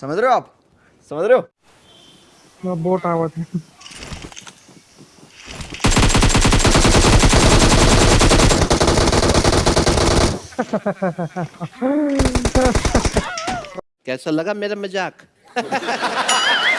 समझ रहे हो आप? समझ रहे हो? हाँ, बोट आवत है। कैसा लगा मेरा मज़ाक?